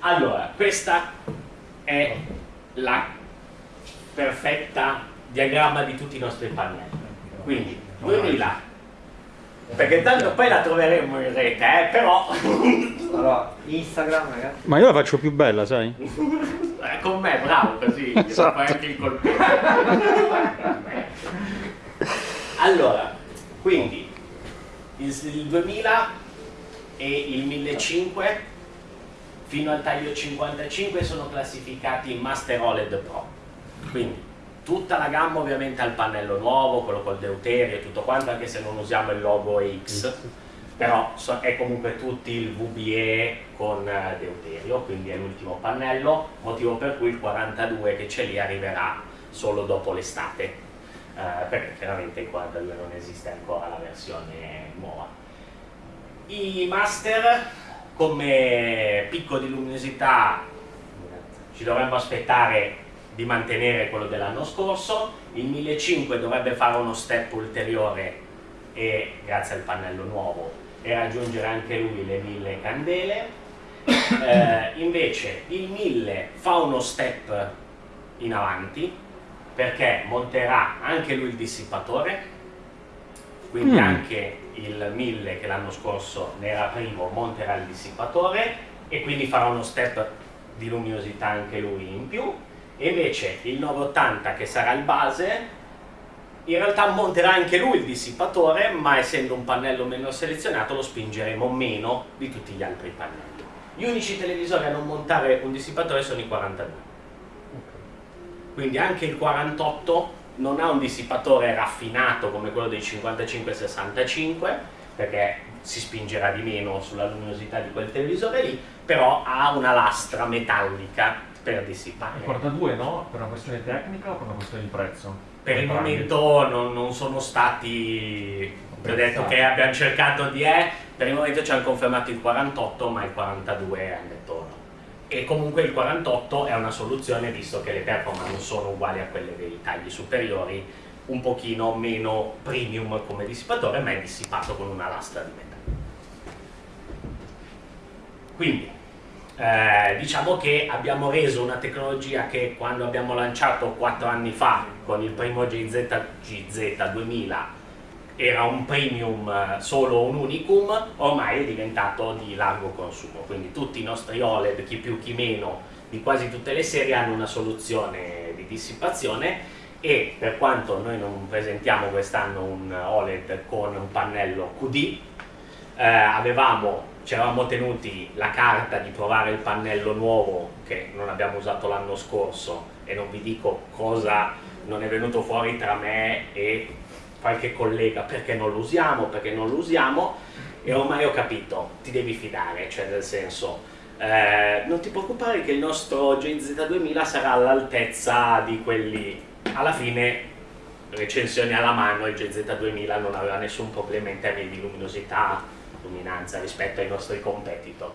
allora, questa è la perfetta diagramma di tutti i nostri pannelli. Quindi, 2000. Perché tanto poi la troveremo in rete, eh, però... Allora, Instagram ragazzi. Ma io la faccio più bella, sai? Eh, con me, bravo, così Esatto. fai anche il colpetto. allora, quindi il, il 2000 e il 1500 fino al taglio 55 sono classificati Master OLED Pro. Quindi tutta la gamma ovviamente al pannello nuovo, quello col deuterio e tutto quanto, anche se non usiamo il logo X, però so- è comunque tutti il VBE con eh, deuterio, quindi è l'ultimo pannello, motivo per cui il 42 che c'è lì arriverà solo dopo l'estate, eh, perché chiaramente il 42 non esiste ancora la versione nuova. I master come picco di luminosità ci dovremmo aspettare di mantenere quello dell'anno scorso, il 1500 dovrebbe fare uno step ulteriore e grazie al pannello nuovo e raggiungere anche lui le 1000 candele. Eh, invece il 1000 fa uno step in avanti perché monterà anche lui il dissipatore, quindi Mm. anche il 1000 che l'anno scorso ne era primo monterà il dissipatore e quindi farà uno step di luminosità anche lui in più. E invece il 980 che sarà il base in realtà monterà anche lui il dissipatore ma essendo un pannello meno selezionato lo spingeremo meno di tutti gli altri pannelli. Gli unici televisori a non montare un dissipatore sono i 42 quindi anche il 48 non ha un dissipatore raffinato come quello dei 55-65 perché si spingerà di meno sulla luminosità di quel televisore lì però ha una lastra metallica per dissipare Il 42 no? Per una questione tecnica o per una questione di prezzo? per il momento non, non sono stati ho detto che abbiamo cercato di eh, per il momento ci hanno confermato il 48 ma il 42 hanno detto no e comunque il 48 è una soluzione visto che le performance non sono uguali a quelle dei tagli superiori un pochino meno premium come dissipatore ma è dissipato con una lastra di metallo. Quindi eh, diciamo che abbiamo reso una tecnologia che quando abbiamo lanciato 4 anni fa con il primo GZ, GZ 2000 era un premium eh, solo un unicum, ormai è diventato di largo consumo, quindi tutti i nostri OLED, chi più chi meno, di quasi tutte le serie hanno una soluzione di dissipazione e per quanto noi non presentiamo quest'anno un OLED con un pannello QD, eh, avevamo, ci eravamo tenuti la carta di provare il pannello nuovo che non abbiamo usato l'anno scorso e non vi dico cosa non è venuto fuori tra me e qualche collega perché non lo usiamo, perché non lo usiamo e ormai ho capito, ti devi fidare, cioè nel senso eh, non ti preoccupare che il nostro GZ2000 sarà all'altezza di quelli. Alla fine recensioni alla mano il GZ2000 non aveva nessun problema in termini di luminosità luminanza rispetto ai nostri competitor